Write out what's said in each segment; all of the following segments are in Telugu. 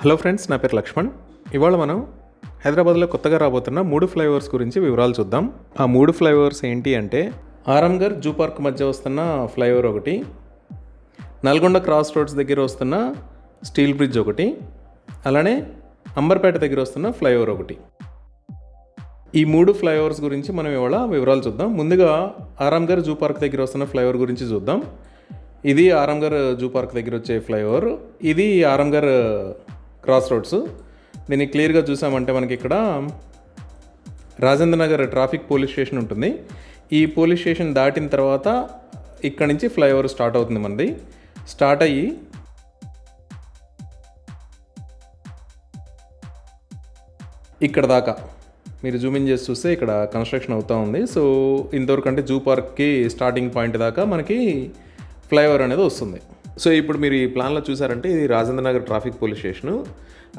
హలో ఫ్రెండ్స్ నా పేరు లక్ష్మణ్. ఇవాళ మనం హైదరాబాద్లో కొత్తగా రాబోతున్న మూడు ఫ్లైఓవర్స్ గురించి వివరాలు చూద్దాం. ఆ మూడు ఫ్లైఓవర్స్ ఏంటి అంటే ఆరంగర్ జూ పార్క్ మధ్య వస్తున్న ఫ్లైఓవర్ ఒకటి నల్గొండ క్రాస్ రోడ్స్ దగ్గర వస్తున్న స్టీల్ బ్రిడ్జ్ ఒకటి అలానే అంబర్పేట దగ్గర వస్తున్న ఫ్లైఓవర్ ఒకటి. ఈ మూడు ఫ్లైఓవర్స్ గురించి మనం ఇవాళ వివరాలు చూద్దాం. ముందుగా ఆరాంగర్ జూ పార్క్ దగ్గర వస్తున్న ఫ్లైఓవర్ గురించి చూద్దాం. ఇది ఆరాంగర్ జూ పార్క్ దగ్గర వచ్చే ఫ్లైఓవర్. ఇది ఆరాంగర్ క్రాస్ రోడ్స్ దీన్ని క్లియర్గా చూసామంటే మనకి ఇక్కడ Rajendra Nagar traffic police station ఉంటుంది. ఈ పోలీస్ స్టేషన్ దాటిన తర్వాత ఇక్కడ నుంచి ఫ్లైఓవర్ స్టార్ట్ అవుతుంది మనది. స్టార్ట్ అయ్యి ఇక్కడ దాకా. మీరు జూమ్ ఇన్ చేసి చూస్తే ఇక్కడ కన్స్ట్రక్షన్ అవుతూ ఉంది. సో ఇంతవరకు అంటే జూ పార్క్కి స్టార్టింగ్ పాయింట్ దాకా మనకి ఫ్లైఓవర్ అనేది వస్తుంది. సో ఇప్పుడు మీరు ఈ ప్లాన్లో చూసారంటే ఇది Rajendra Nagar traffic police station.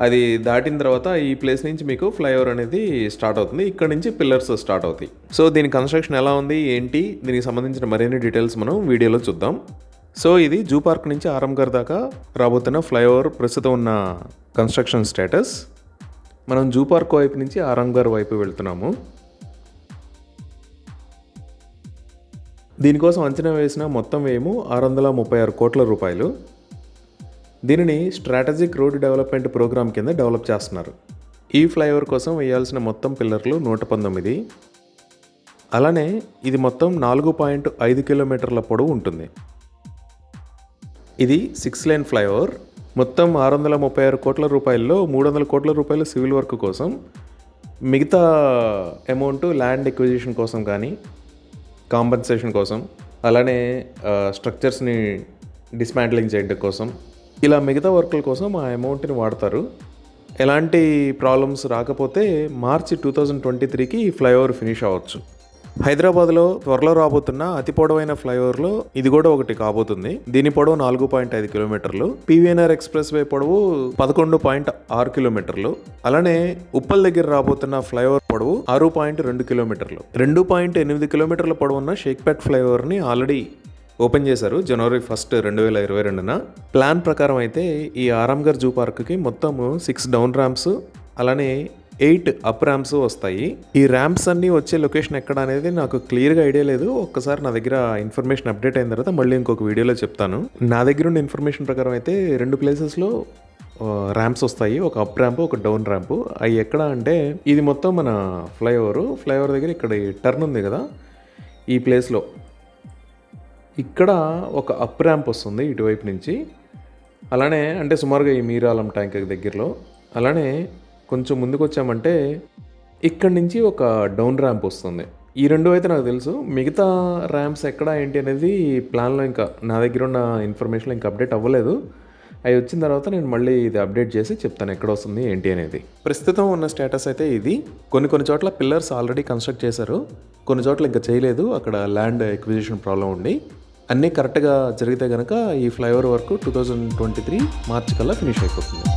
అది దాటిన తర్వాత ఈ ప్లేస్ నుంచి మీకు ఫ్లైఓవర్ అనేది స్టార్ట్ అవుతుంది. ఇక్కడ నుంచి పిల్లర్స్ స్టార్ట్ అవుతాయి. సో దీని కన్స్ట్రక్షన్ ఎలా ఉంది? ఏంటి? దీనికి సంబంధించిన మరిన్ని డీటెయిల్స్ మనం వీడియోలో చూద్దాం. సో ఇది జూ పార్క్ నుంచి ఆరంగర్ దాకా రాబోతున్న ఫ్లైఓవర్ ప్రస్తుతం ఉన్న కన్స్ట్రక్షన్ స్టేటస్. మనం జూ పార్క్ వైపు నుంచి ఆరంగర్ వైపు వెళ్తున్నాము. దీనికోసం అంచనా వేసిన మొత్తం వ్యయము ఆరు వందల ముప్పై ఆరు కోట్ల రూపాయలు. దీనిని స్ట్రాటజిక్ రోడ్ డెవలప్మెంట్ ప్రోగ్రామ్ కింద డెవలప్ చేస్తున్నారు. ఈ ఫ్లైఓవర్ కోసం వేయాల్సిన మొత్తం పిల్లర్లు నూట పంతొమ్మిది. అలానే ఇది మొత్తం నాలుగు పాయింట్ ఐదు కిలోమీటర్ల పొడవు ఉంటుంది. ఇది సిక్స్ లైన్ ఫ్లైఓవర్. మొత్తం ఆరు వందల ముప్పై ఆరు కోట్ల రూపాయల్లో మూడు వందల కోట్ల రూపాయలు సివిల్ వర్క్ కోసం. మిగతా అమౌంట్ ల్యాండ్ ఎక్విజిషన్ కోసం కానీ కాంపెన్సేషన్ కోసం అలానే స్ట్రక్చర్స్ని డిస్మాంట్లింగ్ చేయడం కోసం ఇలా మిగతా వర్కుల కోసం ఆ అమౌంట్ని వాడతారు. ఎలాంటి ప్రాబ్లమ్స్ రాకపోతే మార్చి టూ థౌజండ్ ట్వంటీ త్రీకి ఫ్లైఓవర్ ఫినిష్ అవ్వచ్చు. హైదరాబాద్లో త్వరలో రాబోతున్న అతి పొడవైన ఫ్లైఓవర్లో ఇది కూడా ఒకటి కాబోతుంది. దీని పొడవు నాలుగు పాయింట్ ఐదు కిలోమీటర్లు. పివిఎన్ఆర్ ఎక్స్ప్రెస్ వే పొడవు పదకొండు పాయింట్ ఆరు కిలోమీటర్లు. అలానే ఉప్పల్ దగ్గర రాబోతున్న ఫ్లైఓవర్ పొడవు ఆరు పాయింట్ రెండు కిలోమీటర్లు. రెండు పాయింట్ ఎనిమిది కిలోమీటర్ల పొడవున్న షేక్పేట్ ఫ్లైఓవర్ని ఆల్రెడీ ఓపెన్ చేశారు జనవరి ఫస్ట్ రెండు వేల ఇరవై రెండున. ప్లాన్ ప్రకారం అయితే ఈ ఆరాంఘర్ జూ పార్క్కి మొత్తం సిక్స్ డౌన్ ర్యాంప్స్ అలానే ఎయిట్ అప్ ర్యాంప్స్ వస్తాయి. ఈ ర్యాంప్స్ అన్నీ వచ్చే లొకేషన్ ఎక్కడ అనేది నాకు క్లియర్గా ఐడియా లేదు. ఒక్కసారి నా దగ్గర ఇన్ఫర్మేషన్ అప్డేట్ అయిన తర్వాత మళ్ళీ ఇంకొక వీడియోలో చెప్తాను. నా దగ్గర ఉన్న ఇన్ఫర్మేషన్ ప్రకారం అయితే రెండు ప్లేసెస్లో ర్యాంప్స్ వస్తాయి. ఒక అప్ ర్యాంప్ ఒక డౌన్ ర్యాంప్. అవి ఎక్కడ అంటే ఇది మొత్తం మన ఫ్లైఓవర్. ఫ్లైఓవర్ దగ్గర ఇక్కడ టర్న్ ఉంది కదా ఈ ప్లేస్లో. ఇక్కడ ఒక అప్ ర్యాంప్ వస్తుంది ఇటువైపు నుంచి. అలానే అంటే సుమారుగా ఈ మీరాలం ట్యాంక్ దగ్గరలో. అలానే కొంచెం ముందుకు వచ్చామంటే ఇక్కడి నుంచి ఒక డౌన్ ర్యాంప్ వస్తుంది. ఈ రెండు అయితే నాకు తెలుసు. మిగతా ర్యాంప్స్ ఎక్కడ ఏంటి అనేది ప్లాన్లో ఇంకా నా దగ్గర ఉన్న ఇన్ఫర్మేషన్లో ఇంకా అప్డేట్ అవ్వలేదు. అవి వచ్చిన తర్వాత నేను మళ్ళీ ఇది అప్డేట్ చేసి చెప్తాను ఎక్కడ వస్తుంది ఏంటి అనేది. ప్రస్తుతం ఉన్న స్టేటస్ అయితే ఇది. కొన్ని కొన్ని చోట్ల పిల్లర్స్ ఆల్రెడీ కన్స్ట్రక్ట్ చేశారు. కొన్ని చోట్ల ఇంకా చేయలేదు. అక్కడ ల్యాండ్ ఎక్విజిషన్ ప్రాబ్లం ఉండి అన్నీ కరెక్ట్గా జరిగితే కనుక ఈ flyover work two thousand twenty three March కల్లా ఫినిష్ అయిపోతుంది.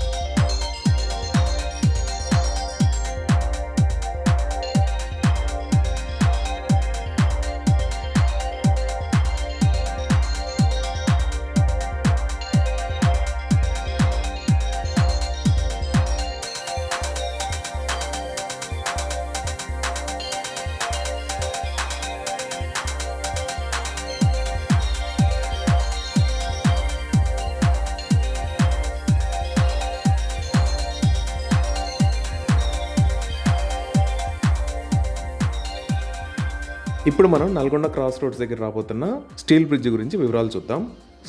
ఇప్పుడు మనం నల్గొండ క్రాస్ రోడ్స్ దగ్గర రాబోతున్న స్టీల్ బ్రిడ్జ్ గురించి వివరాలు చూద్దాం.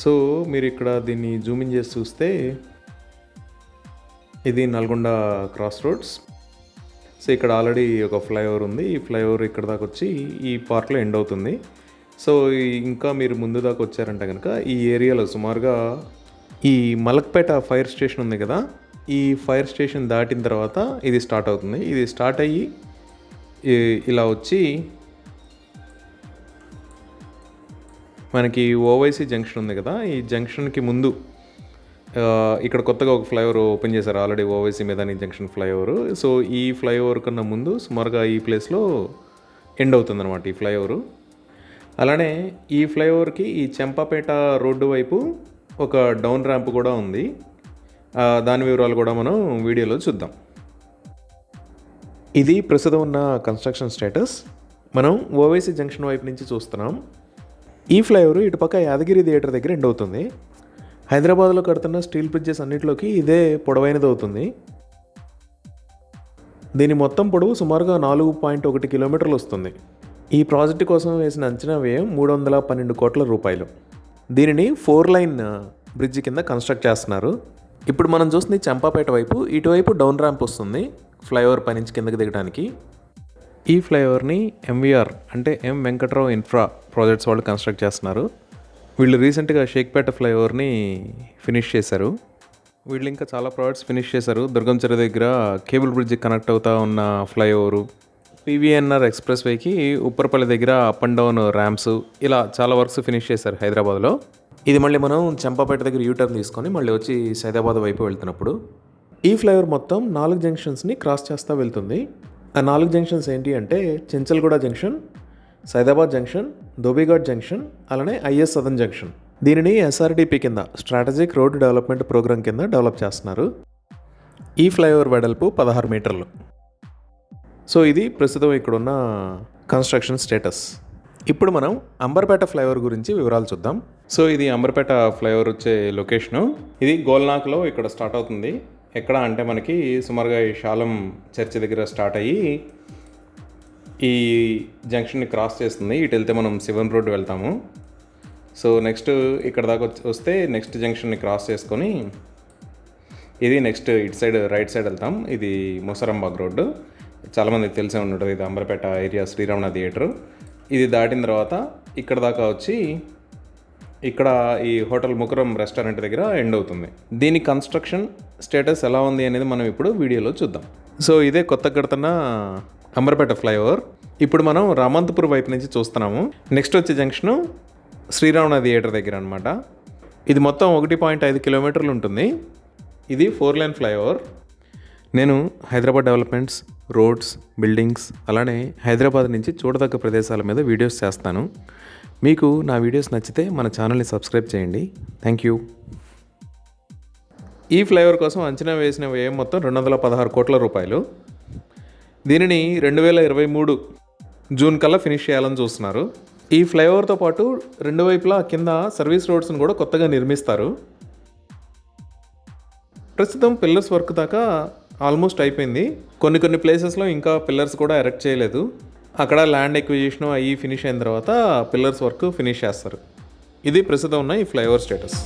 సో మీరు ఇక్కడ దీన్ని జూమింగ్ చేసి చూస్తే ఇది నల్గొండ క్రాస్ రోడ్స్. సో ఇక్కడ ఆల్రెడీ ఒక ఫ్లైఓవర్ ఉంది. ఈ ఫ్లైఓవర్ ఇక్కడ దాకా వచ్చి ఈ పార్క్లో ఎండ్ అవుతుంది. సో ఇంకా మీరు ముందు దాకా వచ్చారంటే కనుక ఈ ఏరియాలో సుమారుగా ఈ మలక్పేట ఫైర్ స్టేషన్ ఉంది కదా ఈ ఫైర్ స్టేషన్ దాటిన తర్వాత ఇది స్టార్ట్ అవుతుంది. ఇది స్టార్ట్ అయ్యి ఇలా వచ్చి మనకి ఓవైసీ జంక్షన్ ఉంది కదా ఈ జంక్షన్కి ముందు ఇక్కడ కొత్తగా ఒక ఫ్లైఓవర్ ఓపెన్ చేశారు. Already Owaisi Midhani junction flyover. So ఈ ఫ్లైఓవర్ కన్నా ముందు సుమారుగా ఈ ప్లేస్లో ఎండ్ అవుతుందన్నమాట ఈ ఫ్లైఓవర్. అలానే ఈ ఫ్లైఓవర్కి ఈ చెంపాపేట రోడ్డు వైపు ఒక డౌన్ ర్యాంప్ కూడా ఉంది. దాని వివరాలు కూడా మనం వీడియోలో చూద్దాం. ఇది ప్రస్తుతం ఉన్న కన్స్ట్రక్షన్ స్టేటస్. మనం ఓవైసీ జంక్షన్ వైపు నుంచి చూస్తున్నాం. ఈ ఫ్లైఓవర్ ఇటుపక్క యాదగిరి థియేటర్ దగ్గర ఎండ్ అవుతుంది. హైదరాబాద్లో కడుతున్న స్టీల్ బ్రిడ్జెస్ అన్నింటిలోకి ఇదే పొడవైనది అవుతుంది. దీని మొత్తం పొడవు సుమారుగా నాలుగు పాయింట్ ఒకటి కిలోమీటర్లు వస్తుంది. ఈ ప్రాజెక్టు కోసం వేసిన అంచనా వ్యయం మూడు వందల పన్నెండు కోట్ల రూపాయలు. దీనిని ఫోర్ లైన్ బ్రిడ్జ్ కింద కన్స్ట్రక్ట్ చేస్తున్నారు. ఇప్పుడు మనం చూస్తుంది చంపాపేట వైపు ఇటువైపు డౌన్ ర్యాంప్ వస్తుంది ఫ్లైఓవర్ పైనుంచి కిందకి దిగడానికి. ఈ ఫ్లైఓవర్ని ఎంవీఆర్ అంటే ఎం వెంకట్రావు ఇన్ఫ్రా ప్రాజెక్ట్స్ వాళ్ళు కన్స్ట్రక్ట్ చేస్తున్నారు. వీళ్ళు రీసెంట్గా షేక్పేట ఫ్లైఓవర్ని ఫినిష్ చేశారు. వీళ్ళు ఇంకా చాలా ప్రాజెక్ట్స్ ఫినిష్ చేశారు. దుర్గం చెరువు దగ్గర కేబుల్ బ్రిడ్జ్ కనెక్ట్ అవుతా ఉన్న ఫ్లైఓవరు పీవీఎన్ఆర్ ఎక్స్ప్రెస్ వేకి ఉప్పరపల్లి దగ్గర అప్ అండ్ డౌన్ ర్యాంప్స్ ఇలా చాలా వర్క్స్ ఫినిష్ చేశారు హైదరాబాద్లో. ఇది మళ్ళీ మనం చంపాపేట దగ్గర యూటర్న్ తీసుకొని మళ్ళీ వచ్చి సైదాబాద్ వైపు వెళ్తున్నప్పుడు ఈ ఫ్లైఓవర్ మొత్తం నాలుగు జంక్షన్స్ని క్రాస్ చేస్తూ వెళ్తుంది. ఆ నాలుగు జంక్షన్స్ ఏంటి అంటే Chanchalguda junction Saidabad junction Dhobighat junction అలానే ఐఎస్ సదన్ జంక్షన్. దీనిని ఎస్ఆర్డిపి కింద స్ట్రాటజిక్ రోడ్ డెవలప్మెంట్ ప్రోగ్రామ్ కింద డెవలప్ చేస్తున్నారు. ఈ ఫ్లైఓవర్ వెడల్పు పదహారు మీటర్లు. సో ఇది ప్రస్తుతం ఇక్కడున్న కన్స్ట్రక్షన్ స్టేటస్. ఇప్పుడు మనం అంబర్పేట ఫ్లైఓవర్ గురించి వివరాలు చూద్దాం. సో ఇది అంబర్పేట ఫ్లైఓవర్ వచ్చే లొకేషను. ఇది గోల్నాక్లో ఇక్కడ స్టార్ట్ అవుతుంది. ఎక్కడ అంటే మనకి సుమారుగా ఈ శాలం చర్చి దగ్గర స్టార్ట్ అయ్యి ఈ జంక్షన్ని క్రాస్ చేస్తుంది. ఇటు వెళ్తే మనం శివన్ రోడ్ వెళ్తాము. సో నెక్స్ట్ ఇక్కడ దాకా వచ్చి- వస్తే నెక్స్ట్ జంక్షన్ని క్రాస్ చేసుకొని ఇది నెక్స్ట్ ఇటు సైడ్ రైట్ సైడ్ వెళ్తాం. ఇది ముసరంబాగ్ రోడ్డు. చాలామందికి తెలిసే ఉంటుంది ఇది అంబర్పేట ఏరియా శ్రీరామణ థియేటర్. ఇది దాటిన తర్వాత ఇక్కడ దాకా వచ్చి ఇక్కడ ఈ హోటల్ ముకురం రెస్టారెంట్ దగ్గర ఎండ్ అవుతుంది. దీని కన్స్ట్రక్షన్ స్టేటస్ ఎలా ఉంది అనేది మనం ఇప్పుడు వీడియోలో చూద్దాం. సో ఇదే కొత్త కడుతున్న అంబర్పేట ఫ్లైఓవర్. ఇప్పుడు మనం రామంతపూర్ వైపు నుంచి చూస్తున్నాము. నెక్స్ట్ వచ్చే జంక్షను శ్రీరామణ థియేటర్ దగ్గర అనమాట ఇది మొత్తం ఒకటి పాయింట్ ఐదు కిలోమీటర్లు ఉంటుంది. ఇది ఫోర్ లైన్ ఫ్లైఓవర్. నేను హైదరాబాద్ డెవలప్మెంట్స్ రోడ్స్ బిల్డింగ్స్ అలానే హైదరాబాద్ నుంచి చూడదగ్గ ప్రదేశాల మీద వీడియోస్ చేస్తాను. మీకు నా వీడియోస్ నచ్చితే మన ఛానల్ని సబ్స్క్రైబ్ చేయండి. థ్యాంక్ యూ ఈ ఫ్లైఓవర్ కోసం అంచనా వేసిన వ్యయం మొత్తం రెండు వందల పదహారు కోట్ల రూపాయలు. దీనిని రెండు వేల ఇరవై మూడు జూన్ కల్లా ఫినిష్ చేయాలని చూస్తున్నారు. ఈ ఫ్లైఓవర్తో పాటు రెండు వైపులా కింద సర్వీస్ రోడ్స్ని కూడా కొత్తగా నిర్మిస్తారు. ప్రస్తుతం పిల్లర్స్ వర్క్ దాకా ఆల్మోస్ట్ అయిపోయింది. కొన్ని కొన్ని ప్లేసెస్లో ఇంకా పిల్లర్స్ కూడా ఎరెక్ట్ చేయలేదు. అక్కడ ల్యాండ్ ఎక్విజిషన్ అయ్యి ఫినిష్ అయిన తర్వాత పిల్లర్స్ వర్క్ ఫినిష్ చేస్తారు. ఇది ప్రస్తుతం ఉన్న ఈ ఫ్లైఓవర్ స్టేటస్